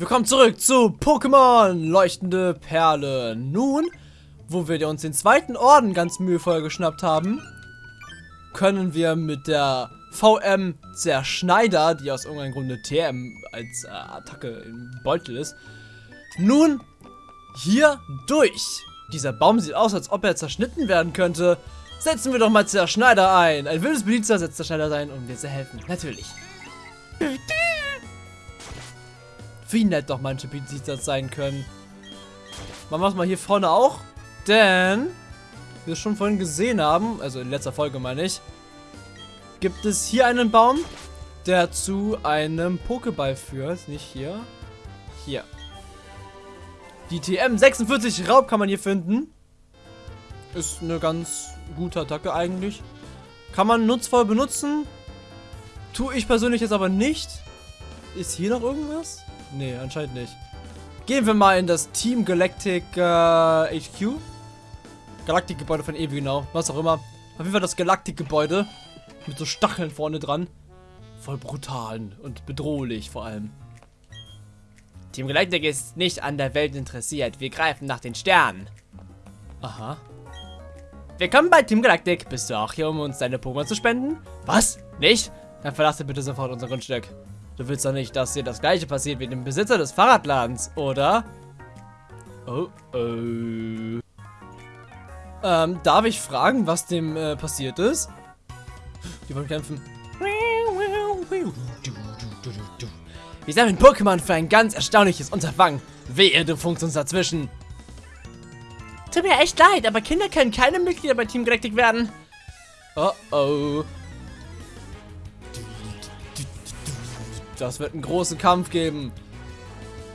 Willkommen zurück zu Pokémon Leuchtende Perle. Nun, wo wir uns den zweiten Orden ganz mühevoll geschnappt haben, können wir mit der VM Zerschneider, die aus irgendeinem Grunde TM als äh, Attacke im Beutel ist, nun hier durch. Dieser Baum sieht aus, als ob er zerschnitten werden könnte. Setzen wir doch mal Zerschneider ein. Ein wildes Belizer setzt Zerschneider ein, um dir zu helfen. Natürlich. Wie nett doch manche Belizer sein können. Machen wir es mal hier vorne auch. Denn, wie wir schon vorhin gesehen haben, also in letzter Folge meine ich, gibt es hier einen Baum, der zu einem Pokéball führt. Nicht hier. Hier. Die TM46 Raub kann man hier finden. Ist eine ganz gute Attacke eigentlich. Kann man nutzvoll benutzen. Tue ich persönlich jetzt aber nicht. Ist hier noch irgendwas? Nee, anscheinend nicht. Gehen wir mal in das Team Galactic äh, HQ. Galaktik-Gebäude von Ewi, genau. Was auch immer. Auf jeden Fall das Galaktik-Gebäude. Mit so Stacheln vorne dran. Voll brutal und bedrohlich vor allem. Team Galactic ist nicht an der Welt interessiert. Wir greifen nach den Sternen. Aha. Willkommen bei Team Galactic. Bist du auch hier, um uns deine Pokémon zu spenden? Was? Nicht? Dann verlasse bitte sofort unser Grundstück. Du willst doch nicht, dass dir das gleiche passiert wie dem Besitzer des Fahrradladens, oder? Oh, oh. Ähm, darf ich fragen, was dem äh, passiert ist? Die wollen kämpfen. Wir sammeln Pokémon für ein ganz erstaunliches Unterfangen. Wehe, du funkst uns dazwischen. Tut mir echt leid, aber Kinder können keine Mitglieder bei Team Galactic werden. Oh oh. Das wird einen großen Kampf geben.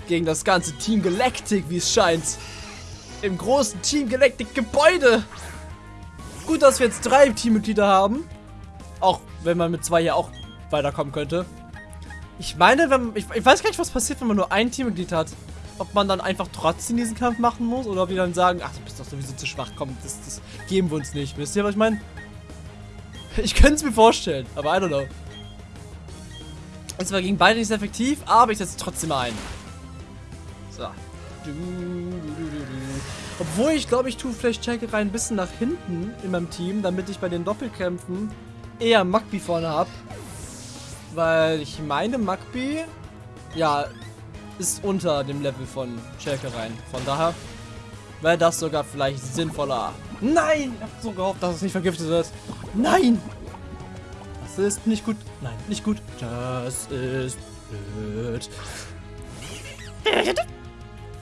Gegen das ganze Team Galactic, wie es scheint. Im großen Team Galactic Gebäude. Gut, dass wir jetzt drei Teammitglieder haben. Auch wenn man mit zwei hier auch weiterkommen könnte. Ich meine, wenn, ich, ich weiß gar nicht, was passiert, wenn man nur ein Teammitglied hat. Ob man dann einfach trotzdem diesen Kampf machen muss oder ob wir dann sagen, ach, du bist doch sowieso zu schwach, komm, das, das geben wir uns nicht. Wisst ihr, was ich meine? Ich könnte es mir vorstellen, aber I don't know. Es war gegen beide nicht sehr effektiv, aber ich setze trotzdem ein. So. Obwohl ich glaube, ich tue vielleicht Checkerei ein bisschen nach hinten in meinem Team, damit ich bei den Doppelkämpfen eher Magby vorne habe. Weil ich meine, Magby, ja, ist unter dem Level von Schelkereien. Von daher wäre das sogar vielleicht sinnvoller. Nein! Ich habe so gehofft, dass es nicht vergiftet wird. Nein! Ist nicht gut. Nein, nicht gut. Das ist blöd.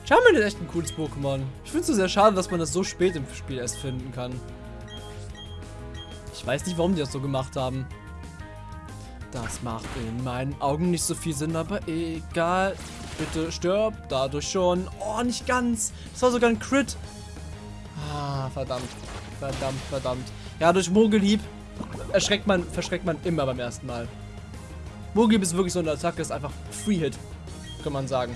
Charmin ist echt ein cooles Pokémon. Ich finde es sehr schade, dass man das so spät im Spiel erst finden kann. Ich weiß nicht, warum die das so gemacht haben. Das macht in meinen Augen nicht so viel Sinn, aber egal. Bitte stirb dadurch schon. Oh, nicht ganz. Das war sogar ein Crit. Ah, verdammt. Verdammt, verdammt. Ja, durch Mogelhieb erschreckt man, verschreckt man immer beim ersten Mal. Mogelhieb ist wirklich so eine Attacke, ist einfach Free-Hit, kann man sagen.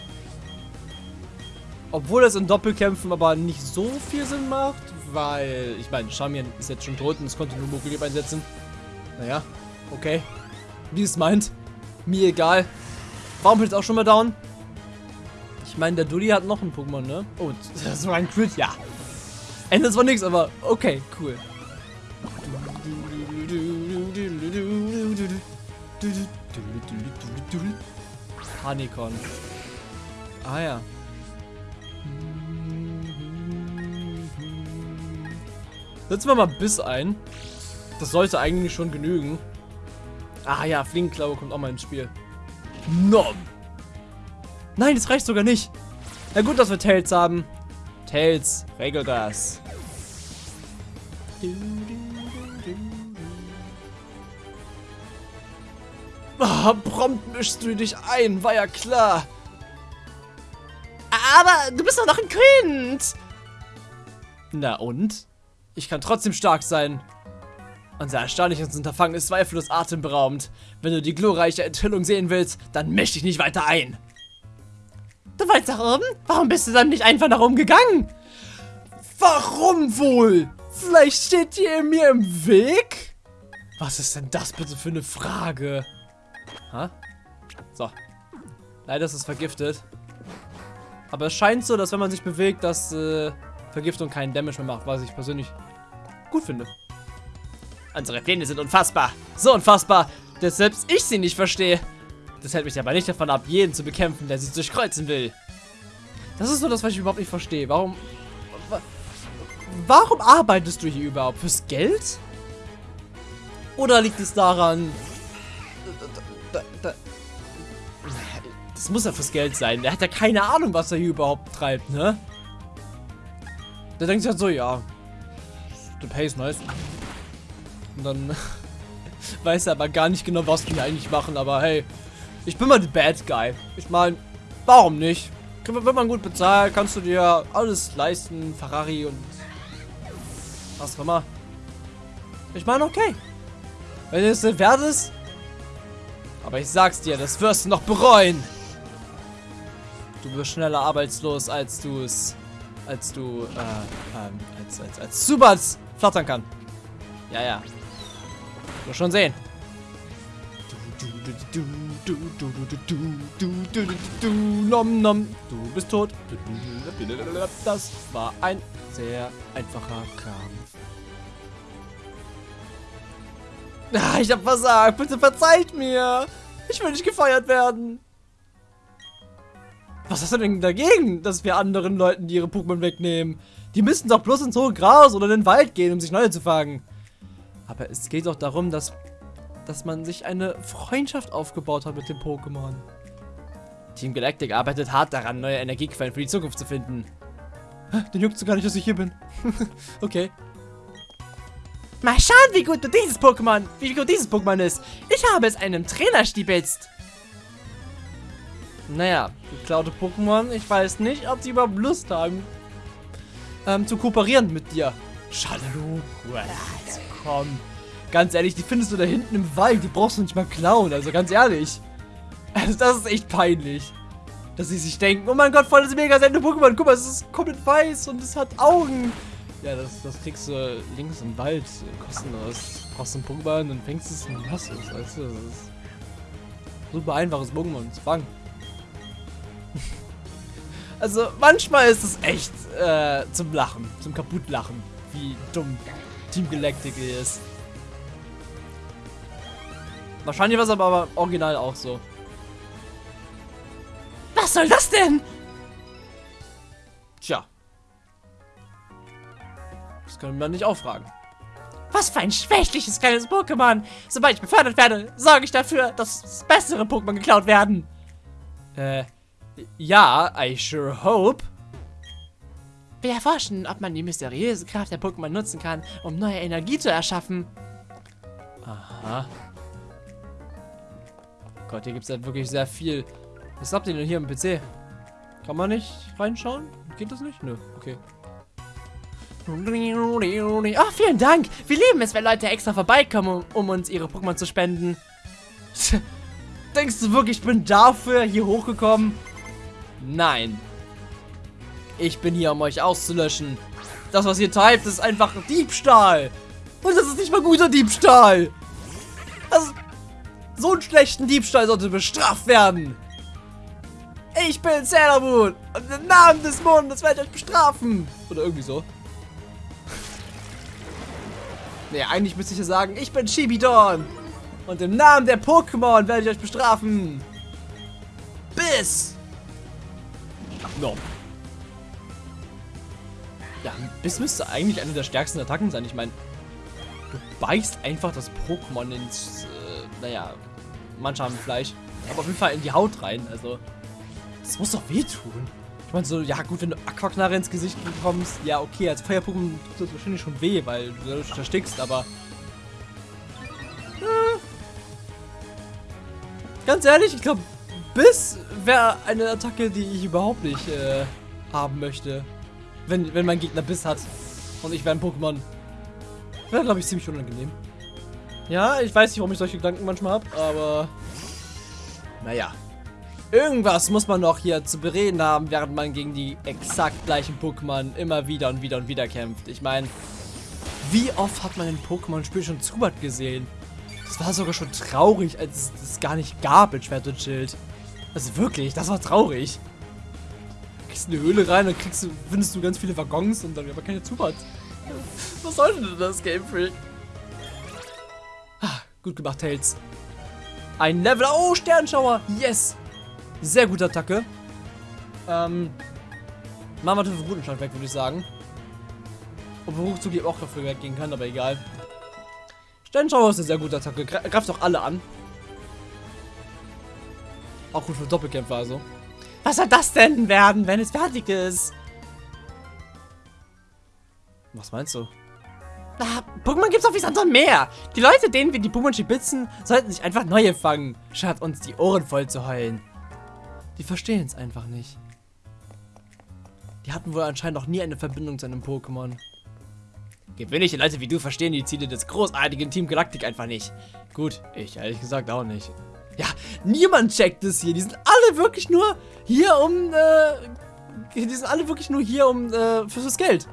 Obwohl es in Doppelkämpfen aber nicht so viel Sinn macht, weil, ich meine, Charmian ist jetzt schon tot und es konnte nur Mogelhieb einsetzen. Naja, okay wie es meint. Mir egal. Warum ist auch schon mal down? Ich meine, der Dulli hat noch ein Pokémon, ne? Oh, das war ein Crit, ja. Ende war nichts, aber okay, cool. Honeycon. Ah ja. Setzen wir mal Biss ein. Das sollte eigentlich schon genügen. Ah ja, Fliegenklaue kommt auch mal ins Spiel. Nom. Nein, das reicht sogar nicht. Na gut, dass wir Tails haben. Tails, regel das. Ah, prompt mischst du dich ein, war ja klar. Aber du bist doch noch ein Kind. Na und? Ich kann trotzdem stark sein. Unser erstaunliches Unterfangen ist zweifellos atemberaubend. Wenn du die glorreiche Enthüllung sehen willst, dann misch dich nicht weiter ein. Du wolltest nach oben? Warum bist du dann nicht einfach nach oben gegangen? Warum wohl? Vielleicht steht ihr mir im Weg? Was ist denn das bitte für eine Frage? Ha? So. Leider ist es vergiftet. Aber es scheint so, dass wenn man sich bewegt, dass äh, Vergiftung keinen Damage mehr macht, was ich persönlich gut finde. Unsere Pläne sind unfassbar. So unfassbar, dass selbst ich sie nicht verstehe. Das hält mich aber nicht davon ab, jeden zu bekämpfen, der sie durchkreuzen will. Das ist so das, was ich überhaupt nicht verstehe. Warum... wa- Warum arbeitest du hier überhaupt? Fürs Geld? Oder liegt es daran... Da- da- Das muss ja fürs Geld sein. Der hat ja keine Ahnung, was er hier überhaupt treibt, ne? Der denkt sich halt so, ja... The pay is nice. Und dann weiß er aber gar nicht genau, was die eigentlich machen. Aber hey, ich bin mal der Bad Guy. Ich meine, warum nicht? Wird man gut bezahlt, kannst du dir alles leisten, Ferrari und was auch immer. Ich meine, okay. Wenn es nicht wert ist. Aber ich sag's dir, das wirst du noch bereuen. Du wirst schneller arbeitslos, als du es, als du, äh, ähm, als, als, als Zubats flattern kann. Ja, ja. Du schon sehen. Du, du, du, du, du, du, du, du, nom, nom. Du bist tot. Das war ein sehr einfacher Kram. Ah, ich hab versagt. Bitte verzeiht mir. Ich will nicht gefeiert werden. Was hast du denn dagegen, dass wir anderen Leuten die ihre Pokémon wegnehmen? Die müssen doch bloß ins hohe Gras oder in den Wald gehen, um sich neue zu fangen. Aber es geht doch darum, dass, dass man sich eine Freundschaft aufgebaut hat mit dem Pokémon. Team Galactic arbeitet hart daran, neue Energiequellen für die Zukunft zu finden. Den juckt so gar nicht, dass ich hier bin. okay. Mal schauen, wie gut du dieses Pokémon, wie gut dieses Pokémon ist. Ich habe es einem Trainer stibitzt. Naja, geklaute Pokémon, ich weiß nicht, ob sie überhaupt Lust haben, ähm, zu kooperieren mit dir. Schalalu, komm. Ganz ehrlich, die findest du da hinten im Wald, die brauchst du nicht mal klauen, also ganz ehrlich. Also das ist echt peinlich. Dass sie sich denken, oh mein Gott, voll das mega seltene Pokémon, guck mal, es ist komplett weiß und es hat Augen. Ja, das, das kriegst du links im Wald, kostenlos. Du brauchst ein Pokémon und fängst es und hast es, weißt du, das ist super einfaches Pokémon zu fangen. Also manchmal ist es echt äh, zum Lachen, zum Kaputtlachen, wie dumm Team Galactic ist. Wahrscheinlich war es aber original auch so. Was soll das denn? Das können wir nicht auffragen. Was für ein schwächliches kleines Pokémon. Sobald ich befördert werde, sorge ich dafür, dass bessere Pokémon geklaut werden. Äh, ja, I sure hope. Wir erforschen, ob man die mysteriöse Kraft der Pokémon nutzen kann, um neue Energie zu erschaffen. Aha. Gott, hier gibt es ja wirklich sehr viel. Was habt ihr denn hier im PC? Kann man nicht reinschauen? Geht das nicht? Nö, okay. Oh, vielen Dank. Wir lieben es, wenn Leute extra vorbeikommen, um, uns ihre Pokémon zu spenden. Denkst du wirklich, ich bin dafür hier hochgekommen? Nein. Ich bin hier, um euch auszulöschen. Das, was ihr treibt, ist einfach Diebstahl. Und das ist nicht mal guter Diebstahl. Also, so einen schlechten Diebstahl sollte bestraft werden. Ich bin Sailor Moon. Und im Namen des Mondes werde ich euch bestrafen. Oder irgendwie so. Nee, eigentlich müsste ich ja sagen, ich bin Shibidon. Und im Namen der Pokémon werde ich euch bestrafen. Biss. No. Ja, Biss müsste eigentlich eine der stärksten Attacken sein. Ich meine, du beißt einfach das Pokémon ins, äh, naja, haben Fleisch, aber auf jeden Fall in die Haut rein. Also, das muss doch wehtun. Meine so, ja gut, wenn du Aquaknarre ins Gesicht bekommst, ja okay, als Feuer-Pokémon tut das wahrscheinlich schon weh, weil du dadurch erstickst, aber... Äh, ganz ehrlich, ich glaube, Biss wäre eine Attacke, die ich überhaupt nicht äh, haben möchte. Wenn, wenn mein Gegner Biss hat und ich wäre ein Pokémon. Wäre, glaube ich, ziemlich unangenehm. Ja, ich weiß nicht, warum ich solche Gedanken manchmal habe, aber... Naja. Irgendwas muss man noch hier zu bereden haben, während man gegen die exakt gleichen Pokémon immer wieder und wieder und wieder kämpft. Ich meine, wie oft hat man in Pokémon-Spiel schon Zubat gesehen? Das war sogar schon traurig, als es das gar nicht gab in Schwert und Schild. Also wirklich, das war traurig. gehst in die Höhle rein, dann kriegst du, findest du ganz viele Waggons und dann aber keine Zubat. Was soll denn das Game Freak? Ah, gut gemacht, Tails. Ein Level. Oh, Sternschauer. Yes. Sehr gute Attacke. Ähm. Machen wir den Rutenschlag weg, würde ich sagen. Obwohl eben auch dafür weggehen kann, aber egal. Sternschauer ist eine sehr gute Attacke. Greift auch alle an. Auch gut für Doppelkämpfer also. Was soll das denn werden, wenn es fertig ist? Was meinst du? Ah, Pokémon gibt's auf wie Sand und Meer. Die Leute, denen wir die Pokémon schibitzen, sollten sich einfach neue fangen, statt uns die Ohren voll zu heulen. Die verstehen es einfach nicht. Die hatten wohl anscheinend noch nie eine Verbindung zu einem Pokémon. Gewöhnliche Leute wie du verstehen die Ziele des großartigen Team Galactic einfach nicht. Gut, ich ehrlich gesagt auch nicht. Ja, niemand checkt es hier. Die sind alle wirklich nur hier um, äh, die sind alle wirklich nur hier um, äh, fürs Geld.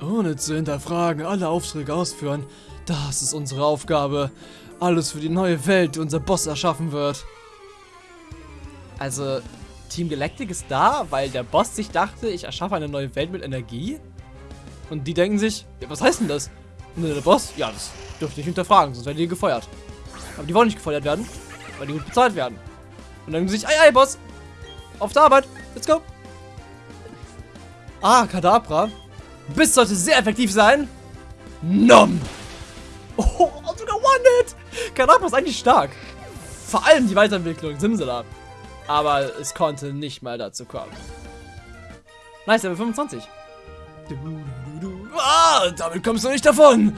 Ohne zu hinterfragen, alle Aufträge ausführen. Das ist unsere Aufgabe. Alles für die neue Welt, die unser Boss erschaffen wird. Also, Team Galactic ist da, weil der Boss sich dachte, ich erschaffe eine neue Welt mit Energie. Und die denken sich, ja, was heißt denn das? Und der Boss, ja, das dürfte ich hinterfragen, sonst werden die gefeuert. Aber die wollen nicht gefeuert werden, weil die gut bezahlt werden. Und dann denken sie sich, ei, ei, Boss, auf der Arbeit, let's go. Ah, Kadabra. Biss sollte sehr effektiv sein. Nom. Oh, Kadabra ist eigentlich stark. Vor allem die Weiterentwicklung, Simsala. Aber es konnte nicht mal dazu kommen. Nice, Level 25. Ah, damit kommst du nicht davon.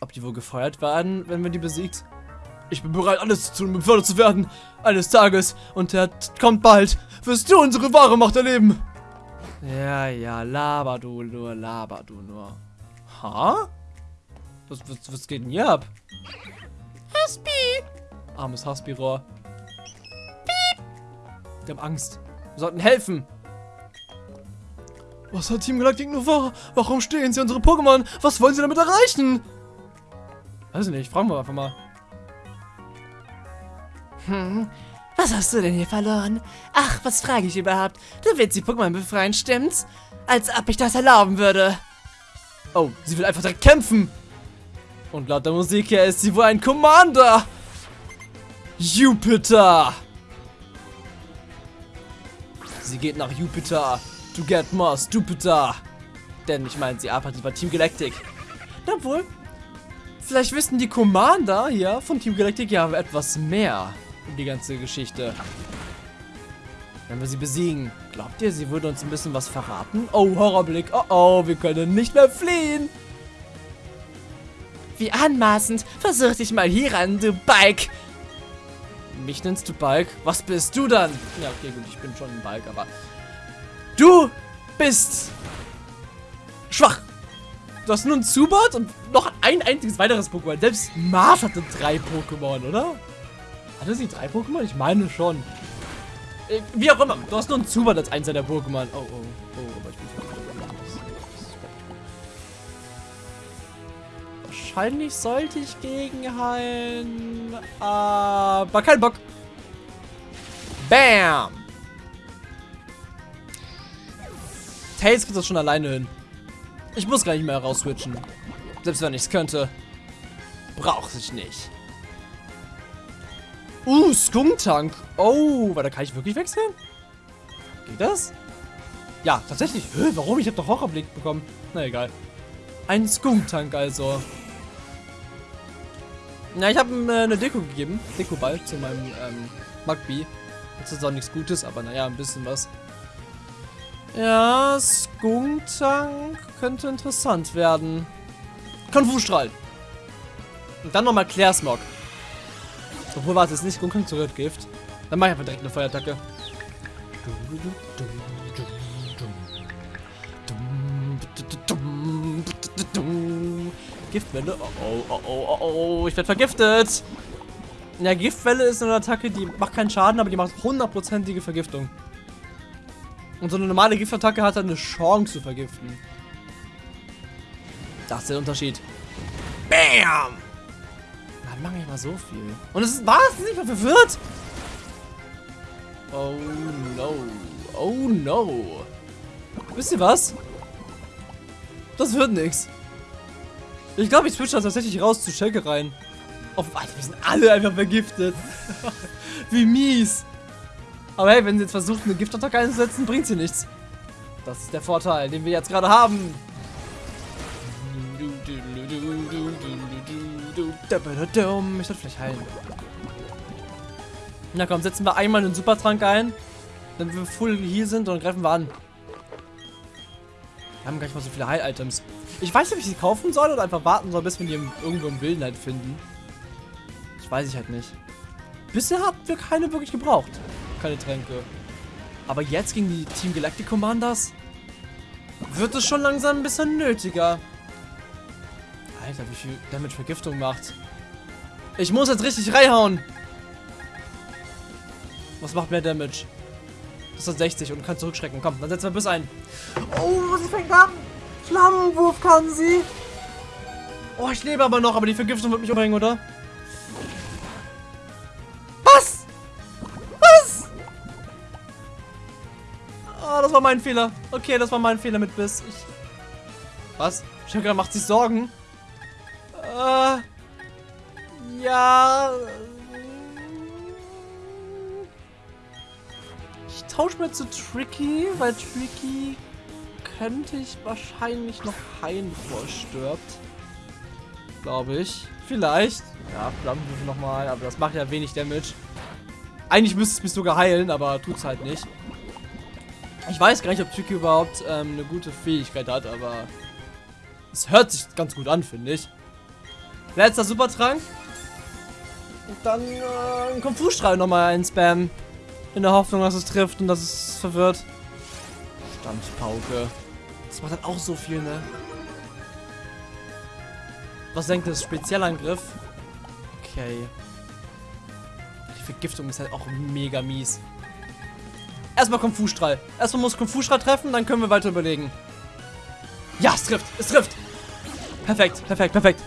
Ob die wohl gefeuert werden, wenn wir die besiegt? Ich bin bereit, alles zu tun, um befördert zu werden. Eines Tages. Und der kommt bald. Wirst du unsere wahre Macht erleben. Ja, ja, laber du nur, laber du nur. Ha? Was, was, was geht denn hier ab? Haspi! Armes Haspi-Rohr. Wir haben Angst. Wir sollten helfen. Was hat Team Galactic nur vor? Warum stehen sie unsere Pokémon? Was wollen sie damit erreichen? Weiß nicht, fragen wir einfach mal. Hm, was hast du denn hier verloren? Ach, was frage ich überhaupt? Du willst die Pokémon befreien, stimmt's? Als ob ich das erlauben würde. Oh, sie will einfach direkt kämpfen. Und laut der Musik her ist sie wohl ein Commander. Jupiter. Sie geht nach Jupiter. To get more Stupiter. Denn ich meine, sie arbeitet bei Team Galactic. Obwohl, vielleicht wissen die Commander hier von Team Galactic ja etwas mehr um die ganze Geschichte. Wenn wir sie besiegen, glaubt ihr, sie würde uns ein bisschen was verraten? Oh, Horrorblick. Oh, oh, wir können nicht mehr fliehen. Wie anmaßend. Versuch dich mal hier an, du Bike. Mich nennst du Balk? Was bist du dann? Ja, okay, gut, ich bin schon ein Balk, aber... Du bist... Schwach. Du hast nur ein Zubat und noch ein einziges weiteres Pokémon. Selbst Marv hatte drei Pokémon, oder? Hatte sie drei Pokémon? Ich meine schon. Äh, wie auch immer. Du hast nur ein Zubat als eins der Pokémon. Oh, oh, oh, Wahrscheinlich sollte ich gegenheilen. Aber kein Bock. Bam! Tails kriegt das schon alleine hin. Ich muss gar nicht mehr rausswitchen. Selbst wenn ich es könnte. Braucht sich nicht. Uh, Skunktank. Oh, da kann ich wirklich wechseln? Geht das? Ja, tatsächlich. Hä, warum? Ich habe doch Horrorblick bekommen. Na egal. Ein Skunktank also. Na, ich habe ihm äh, eine Deko gegeben. Dekoball zu meinem ähm, Magby. Das ist auch nichts Gutes, aber naja, ein bisschen was. Ja, Skunktank könnte interessant werden. Konfusstrahl. Und dann nochmal Klärsmog. Obwohl, warte, es ist nicht Gunkank zu Gift. Dann mach ich einfach direkt eine Feuerattacke. Giftwelle. Oh, oh, oh, oh, oh, ich werde vergiftet. Ja, Giftwelle ist eine Attacke, die macht keinen Schaden, aber die macht hundertprozentige Vergiftung. Und so eine normale Giftattacke hat dann eine Chance zu vergiften. Das ist der Unterschied. Bam! Dann mache ich mal so viel. Und es war es nicht mal verwirrt. Oh no. Oh no. Wisst ihr was? Das wird nix. Ich glaube, ich switch das tatsächlich raus zu Schenke rein. Auf, Alter, wir sind alle einfach vergiftet. Wie mies. Aber hey, wenn sie jetzt versucht, eine Giftattacke einzusetzen, bringt sie nichts. Das ist der Vorteil, den wir jetzt gerade haben. Ich sollte vielleicht heilen. Na komm, setzen wir einmal einen Supertrank ein. Wenn wir full heal sind, dann greifen wir an. Wir haben gar nicht mal so viele Heil-Items. Ich weiß nicht, ob ich sie kaufen soll oder einfach warten soll, bis wir die irgendwo im Wilden halt finden. Das weiß ich halt nicht. Bisher hatten wir keine wirklich gebraucht. Keine Tränke. Aber jetzt gegen die Team Galactic Commanders wird es schon langsam ein bisschen nötiger. Alter, wie viel Damage Vergiftung macht. Ich muss jetzt richtig reinhauen. Was macht mehr Damage? Das ist 60 und kann zurückschrecken. Komm, dann setzen wir bis ein. Oh, sie fängt an. Flammenwurf kann sie. Oh, ich lebe aber noch, aber die Vergiftung wird mich umbringen, oder? Was? Was? Oh, das war mein Fehler. Okay, das war mein Fehler mit Biss. Ich Was? Shankar macht sich Sorgen. Äh. Ja. Ich tausche mal zu Tricky, weil Tricky könnte ich wahrscheinlich noch heilen, bevor er stirbt. Glaube ich. Vielleicht. Ja, Flammenwürfe nochmal, aber das macht ja wenig Damage. Eigentlich müsste es mich sogar heilen, aber tut's halt nicht. Ich weiß gar nicht, ob Tricky überhaupt ähm, eine gute Fähigkeit hat, aber es hört sich ganz gut an, finde ich. Letzter Supertrank. Und dann äh, ein Kung-Fu-Strahl nochmal einspammen. In der Hoffnung, dass es trifft und dass es verwirrt. Standpauke. Das macht halt auch so viel, ne? Was denkt das? Spezialangriff? Okay. Die Vergiftung ist halt auch mega mies. Erstmal Kung Fu Strahl. Erstmal muss Kung Fu Strahl treffen, dann können wir weiter überlegen. Ja, es trifft. Es trifft. Perfekt, perfekt, perfekt.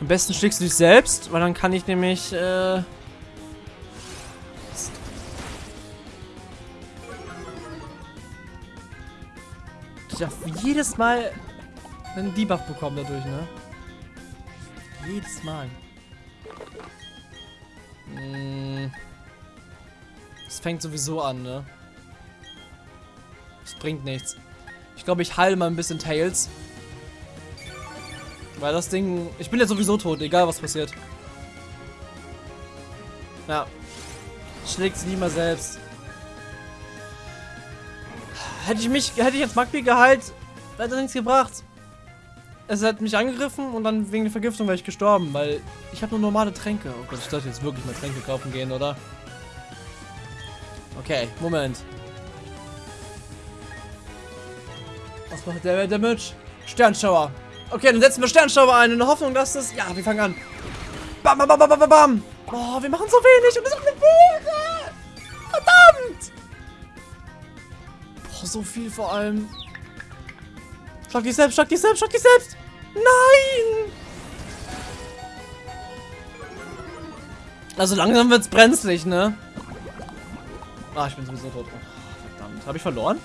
Am besten schlägst du dich selbst, weil dann kann ich nämlich äh, Ich darf jedes Mal einen Debuff bekommen dadurch, ne? Jedes Mal. Hm. Es fängt sowieso an, ne? Es bringt nichts. Ich glaube, ich heile mal ein bisschen Tails. Weil das Ding... Ich bin ja sowieso tot, egal was passiert. Ja. Schlägt sie nie mal selbst. Hätte ich mich, hätte ich jetzt Magby geheilt, hätte nichts gebracht. Es hat mich angegriffen und dann wegen der Vergiftung wäre ich gestorben, weil ich habe nur normale Tränke. Oh Gott, ich sollte jetzt wirklich mal Tränke kaufen gehen, oder? Okay, Moment. Was macht der Damage? Sternschauer. Okay, dann setzen wir Sternschauer ein in der Hoffnung, dass das... Ja, wir fangen an. Bam, bam, bam, bam, bam, bam. Oh, wir machen so wenig und es ist eine Beere. So viel vor allem. Schlag dich selbst, schlag dich selbst, schlag dich selbst. Nein! Also langsam wird's brenzlig, ne? Ah, ich bin sowieso tot. Oh, verdammt. Habe ich verloren?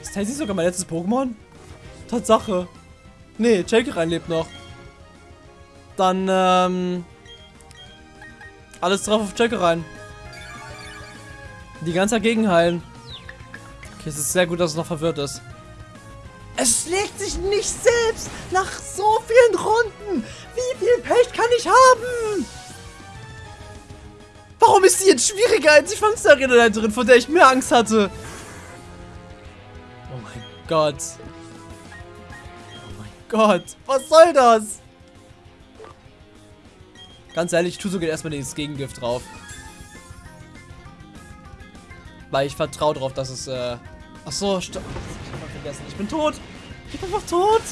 Ist Tazy sogar mein letztes Pokémon? Tatsache. Nee, Jake lebt noch. Dann, ähm... Alles drauf auf Jake rein. Die ganze dagegen heilen. Okay, es ist sehr gut, dass es noch verwirrt ist. Es schlägt sich nicht selbst nach so vielen Runden. Wie viel Pech kann ich haben? Warum ist sie jetzt schwieriger als die Fangsterrederin, von der ich mehr Angst hatte? Oh mein Gott. Oh mein Gott. Was soll das? Ganz ehrlich, ich tue sogar erstmal dieses Gegengift drauf. Weil ich vertraue darauf, dass es äh, Ach so, stopp. Ich vergessen. Ich bin tot. Ich bin einfach tot.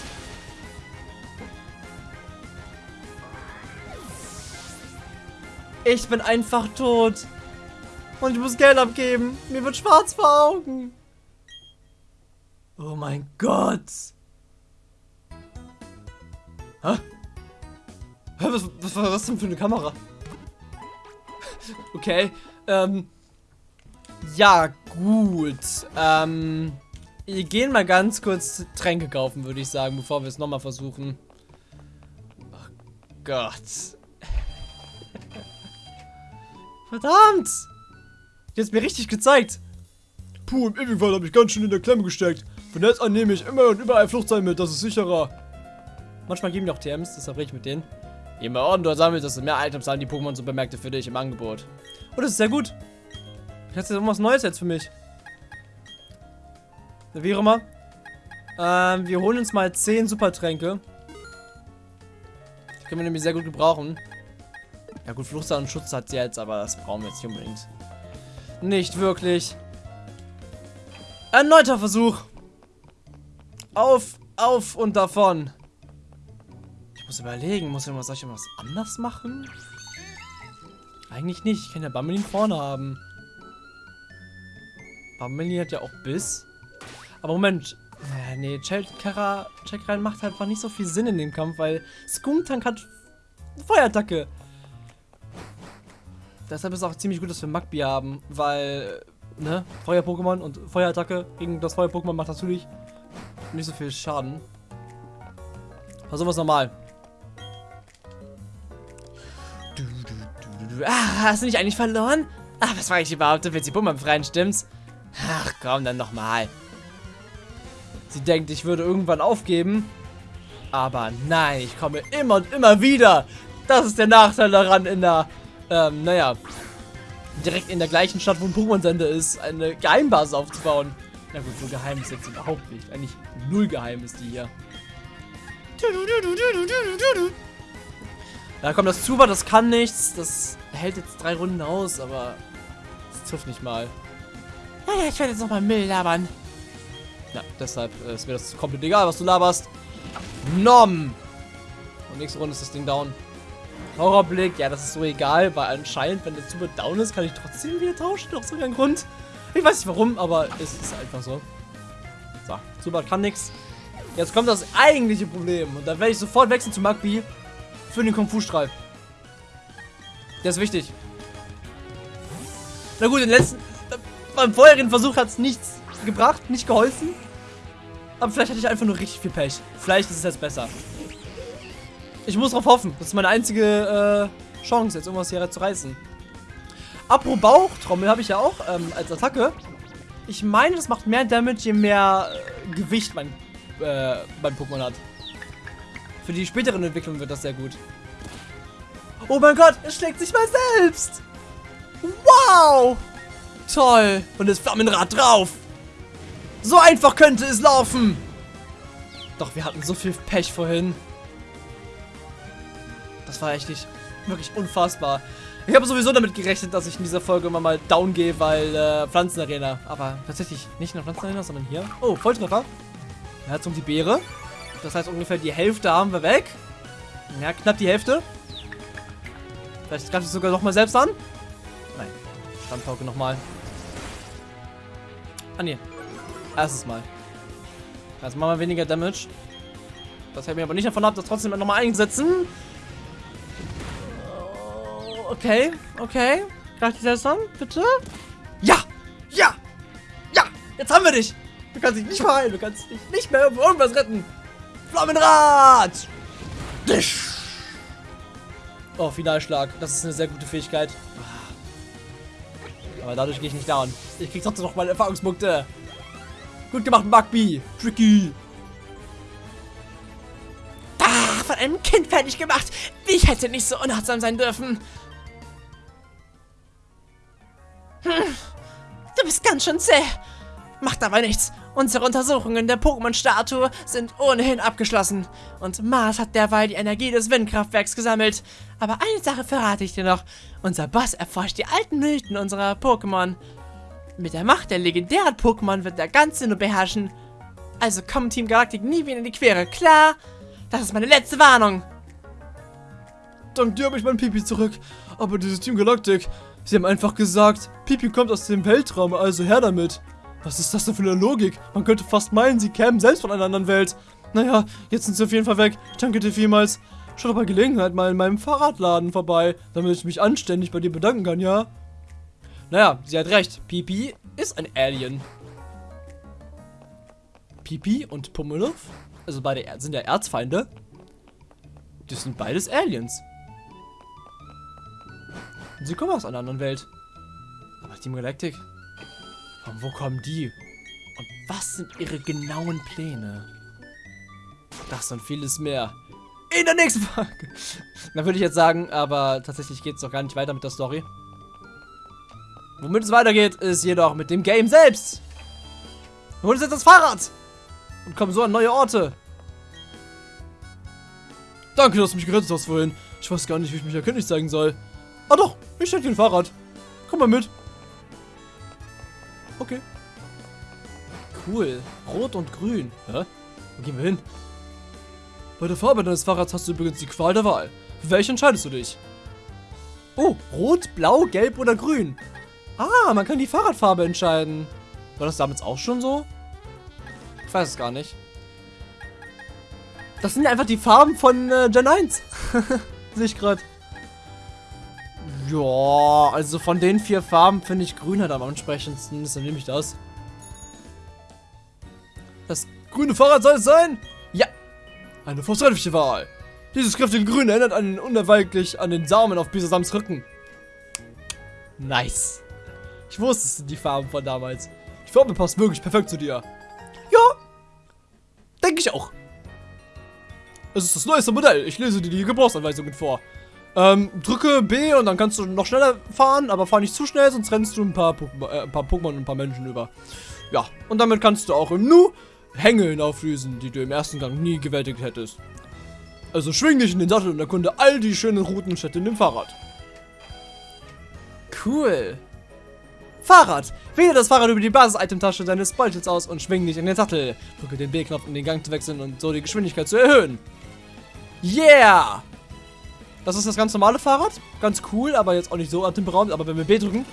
Ich bin einfach tot. Und ich muss Geld abgeben. Mir wird schwarz vor Augen. Oh mein Gott. Hä? Was, was war das denn für eine Kamera? Okay, ähm. Ja, gut. Ähm. Wir gehen mal ganz kurz Tränke kaufen, würde ich sagen, bevor wir es nochmal versuchen. Oh Gott. Verdammt! Jetzt mir richtig gezeigt. Puh, im Ewigwald habe ich ganz schön in der Klemme gesteckt. Von jetzt an nehme ich immer und überall Fluchtseil mit, das ist sicherer. Manchmal geben die auch TMs, deshalb rede ich mit denen. Je mehr Orden du sammelst, desto mehr Items haben die Pokémon so bemerkte für dich im Angebot. Oh, das ist sehr gut. Hast du irgendwas Neues jetzt für mich? Wie auch immer. Ähm, wir holen uns mal 10 Supertränke. Die können wir nämlich sehr gut gebrauchen. Ja gut, Fluchtseil und Schutz hat sie jetzt, aber das brauchen wir jetzt nicht unbedingt. Nicht wirklich. Erneuter Versuch. Auf, auf und davon. Ich muss überlegen, muss ich, soll ich irgendwas anders machen? Eigentlich nicht, ich kann ja Bammelin vorne haben. Bammelin hat ja auch Biss. Aber Moment, äh, nee, Chekra macht halt einfach nicht so viel Sinn in dem Kampf, weil Skunktank hat Feuerattacke. Deshalb ist es auch ziemlich gut, dass wir Magby haben, weil, ne, Feuer-Pokémon und Feuerattacke gegen das Feuer-Pokémon macht natürlich nicht so viel Schaden. Versuchen wir es nochmal. Ah, hast du nicht eigentlich verloren? Ach, was war ich überhaupt? Du willst die Bumme befreien, stimmt's? Ach, komm, dann nochmal. Sie denkt, ich würde irgendwann aufgeben. Aber nein, ich komme immer und immer wieder. Das ist der Nachteil daran, in der, ähm, naja, direkt in der gleichen Stadt, wo ein Pokémon-Sender ist, eine Geheimbasis aufzubauen. Na gut, so geheim ist jetzt überhaupt nicht. Eigentlich null geheim ist die hier. Ja, komm, das Zuber, das kann nichts. Das hält jetzt drei Runden aus, aber das trifft nicht mal. Naja, ich werde jetzt nochmal Müll labern. Ja, deshalb äh, ist mir das komplett egal, was du laberst. Nom! Und nächste Runde ist das Ding down. Horrorblick, ja, das ist so egal, weil anscheinend, wenn der Zuber down ist, kann ich trotzdem wieder tauschen. Aus irgendeinem Grund. Ich weiß nicht warum, aber es ist einfach so. So, Zubat kann nichts. Jetzt kommt das eigentliche Problem. Und dann werde ich sofort wechseln zu Magby für den Kung Fu-Strahl. Der ist wichtig. Na gut, den letzten. Beim vorherigen Versuch hat es nichts gebracht, nicht geholfen. Aber vielleicht hatte ich einfach nur richtig viel Pech. Vielleicht ist es jetzt besser. Ich muss darauf hoffen. Das ist meine einzige äh, Chance, jetzt irgendwas hier zu reißen. Apropos Bauchtrommel habe ich ja auch ähm, als Attacke. Ich meine, das macht mehr Damage, je mehr äh, Gewicht mein, äh, mein Pokémon hat. Für die späteren Entwicklungen wird das sehr gut. Oh mein Gott, es schlägt sich mal selbst. Wow. Toll. Und das Flammenrad drauf. So einfach könnte es laufen. Doch, wir hatten so viel Pech vorhin. Das war echt nicht wirklich unfassbar. Ich habe sowieso damit gerechnet, dass ich in dieser Folge immer mal down gehe, weil äh, Pflanzenarena. Aber tatsächlich nicht in der Pflanzenarena, sondern hier. Oh, Volltreffer. Er hat um die Beere. Das heißt, ungefähr die Hälfte haben wir weg. Ja, knapp die Hälfte. Vielleicht greift es sogar noch mal selbst an. Nein. Standpauke nochmal. Ah, nee. Erstes Mal. Also machen wir weniger Damage. Das hält mir aber nicht davon ab, das trotzdem nochmal einsetzen. Okay, okay. Greift dich selbst an, bitte? Ja! Ja! Ja! Jetzt haben wir dich! Du kannst dich nicht verheilen, du kannst dich nicht mehr irgendwas retten. Flammenrad! Dich! Oh, Finalschlag. Das ist eine sehr gute Fähigkeit. Aber dadurch gehe ich nicht down. Ich krieg trotzdem noch meine Erfahrungspunkte. Gut gemacht, Magby. Tricky. Ah, von einem Kind fertig gemacht. Ich hätte nicht so unachtsam sein dürfen. Hm, du bist ganz schön zäh. Macht aber nichts. Unsere Untersuchungen der Pokémon-Statue sind ohnehin abgeschlossen. Und Mars hat derweil die Energie des Windkraftwerks gesammelt. Aber eine Sache verrate ich dir noch. Unser Boss erforscht die alten Mythen unserer Pokémon. Mit der Macht der legendären Pokémon wird er ganz nur beherrschen. Also kommt Team Galactic nie wieder in die Quere, klar? Das ist meine letzte Warnung. Dank dir habe ich mein Pipi zurück. Aber dieses Team Galactic, sie haben einfach gesagt, Pipi kommt aus dem Weltraum, also her damit. Was ist das denn für eine Logik? Man könnte fast meinen, sie kämen selbst von einer anderen Welt. Naja, jetzt sind sie auf jeden Fall weg. Ich danke dir vielmals. Schau doch bei Gelegenheit mal in meinem Fahrradladen vorbei, damit ich mich anständig bei dir bedanken kann, ja? Naja, sie hat recht. Pipi ist ein Alien. Pipi und Pummeluff, also beide sind ja Erzfeinde. Das sind beides Aliens. Und sie kommen aus einer anderen Welt. Aber Team Galactic, von wo kommen die? Und was sind ihre genauen Pläne? Das und vieles mehr. In der nächsten Folge. Dann würde ich jetzt sagen, aber tatsächlich geht es doch gar nicht weiter mit der Story. Womit es weitergeht, ist jedoch mit dem Game selbst. Wir holen uns jetzt das Fahrrad und kommen so an neue Orte. Danke, dass du mich gerettet hast vorhin. Ich weiß gar nicht, wie ich mich erkenntlich zeigen soll. Ah doch, ich dir ein Fahrrad. Komm mal mit. Okay. Cool. Rot und grün. Hä? Wo gehen wir hin? Bei der Farbe deines Fahrrads hast du übrigens die Qual der Wahl. Welche entscheidest du dich? Oh, rot, blau, gelb oder grün. Ah, man kann die Fahrradfarbe entscheiden. War das damals auch schon so? Ich weiß es gar nicht. Das sind einfach die Farben von äh, Gen 1. Sehe ich gerade. Ja, also von den vier Farben finde ich grün halt am ansprechendsten. Deshalb nehme ich das. Das grüne Fahrrad soll es sein? Ja, Eine vortreffliche Wahl. Dieses kräftige Grün erinnert einen unerweichlich an den Samen auf Bisasams Rücken. nice. Ich wusste, es sind die Farben von damals. Die Farbe passt wirklich perfekt zu dir. Ja, denke ich auch. Es ist das neueste Modell. Ich lese dir die Gebrauchsanweisungen vor. Ähm, drücke B und dann kannst du noch schneller fahren, aber fahr nicht zu schnell, sonst rennst du ein paar, Pokémon, äh, ein paar Pokémon und ein paar Menschen über. Ja, und damit kannst du auch im Nu Hängeln auflösen, die du im ersten Gang nie gewältigt hättest. Also schwing dich in den Sattel und erkunde all die schönen Routen und Städte in dem Fahrrad. Cool. Fahrrad. Wähle das Fahrrad über die Basis-Item-Tasche deines Beutels aus und schwing dich in den Sattel. Drücke den B-Knopf, um den Gang zu wechseln und so die Geschwindigkeit zu erhöhen. Yeah! Das ist das ganz normale Fahrrad. Ganz cool, aber jetzt auch nicht so atemberaubend. Aber wenn wir B drücken,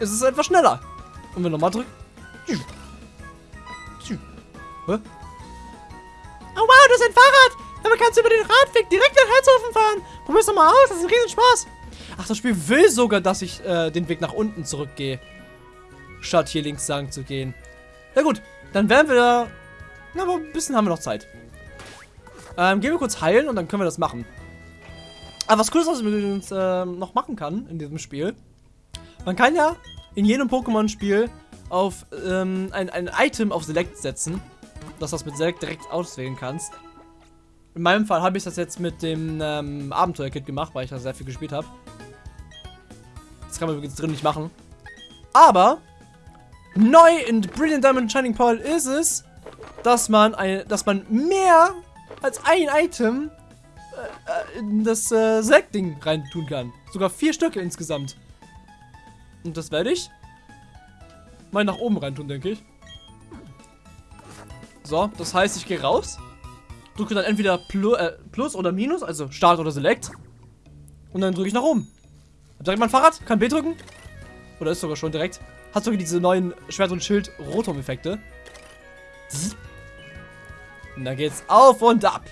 ist es etwas schneller. Und wenn wir nochmal drücken. Hä? Oh wow, das ist ein Fahrrad! Damit kannst du über den Radweg direkt nach Herzhofen fahren. Probier's doch mal aus, das ist ein Riesenspaß. Ach, das Spiel will sogar, dass ich äh, den Weg nach unten zurückgehe. Statt hier links lang zu gehen. Na gut, dann werden wir da... Na, aber ein bisschen haben wir noch Zeit. Ähm, gehen wir kurz heilen und dann können wir das machen. Aber was cool ist, was man übrigens ähm, noch machen kann in diesem Spiel. Man kann ja in jedem Pokémon-Spiel auf ähm, ein, ein Item auf Select setzen. Dass du das mit Select direkt auswählen kannst. In meinem Fall habe ich das jetzt mit dem ähm, Abenteuer-Kit gemacht, weil ich da sehr viel gespielt habe. Das kann man übrigens drin nicht machen. Aber neu in Brilliant Diamond Shining Pearl ist es, dass man, ein, dass man mehr als ein Item äh, äh, in das äh, Select-Ding rein tun kann. Sogar vier Stücke insgesamt. Und das werde ich mal nach oben rein tun, denke ich. So, das heißt, ich gehe raus, drücke dann entweder Plu äh, Plus oder Minus, also Start oder Select. Und dann drücke ich nach oben. Hab direkt mein Fahrrad, kann B drücken. Oder ist sogar schon direkt. Hat sogar diese neuen Schwert- und Schild-Rotom-Effekte. Und dann geht's auf und ab.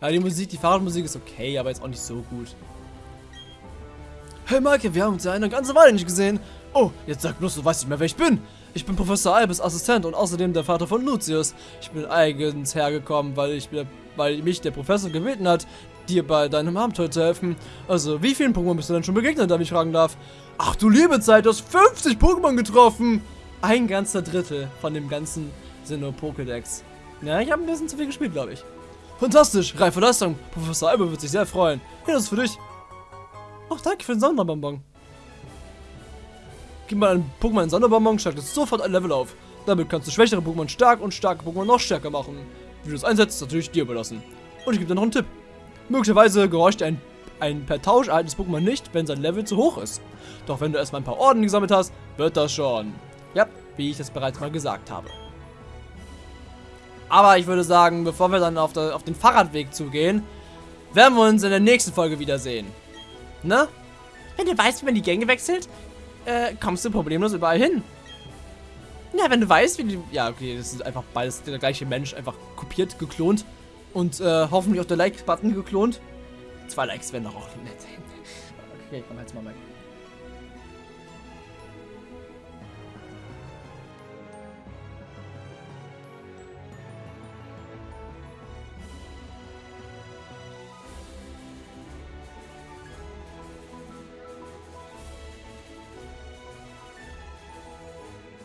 Ja, die Musik, die Fahrradmusik ist okay, aber jetzt auch nicht so gut. Hey Maike, wir haben uns ja eine ganze Weile nicht gesehen. Oh, jetzt sag bloß, du weißt nicht mehr, wer ich bin. Ich bin Professor Albus Assistent und außerdem der Vater von Lucius. Ich bin eigens hergekommen, weil, ich, weil mich der Professor gebeten hat, dir bei deinem Abenteuer zu helfen. Also, wie vielen Pokémon bist du denn schon begegnet, da ich fragen darf? Ach du liebe Zeit, du hast 50 Pokémon getroffen! Ein ganzer Drittel von dem ganzen Sinnoh Pokédex. Ja, ich habe ein bisschen zu viel gespielt, glaube ich. Fantastisch, reife Leistung. Professor Albus wird sich sehr freuen. Hier, das ist für dich. Ach, danke für den Sonderbonbon. Gib mal einen Pokémon einen Sonderbonbon, steigt es sofort ein Level auf. Damit kannst du schwächere Pokémon stark und starke Pokémon noch stärker machen. Wie du es einsetzt, ist natürlich dir überlassen. Und ich gebe dir noch einen Tipp. Möglicherweise gehorcht ein, ein per Tausch erhaltenes Pokémon nicht, wenn sein Level zu hoch ist. Doch wenn du erstmal ein paar Orden gesammelt hast, wird das schon. Ja, wie ich das bereits mal gesagt habe. Aber ich würde sagen, bevor wir dann auf, der, auf den Fahrradweg zugehen, werden wir uns in der nächsten Folge wiedersehen. Ne? Wenn du weißt, wie man die Gänge wechselt, äh, kommst du problemlos überall hin. Ja, wenn du weißt, wie du... Ja, okay, das ist einfach beides der gleiche Mensch, einfach kopiert, geklont und äh, hoffentlich auf der Like-Button geklont. Zwei Likes wären doch auch nett. Okay, komm jetzt mal mein.